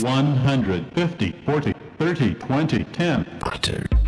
150, 40, 30, 20, 10.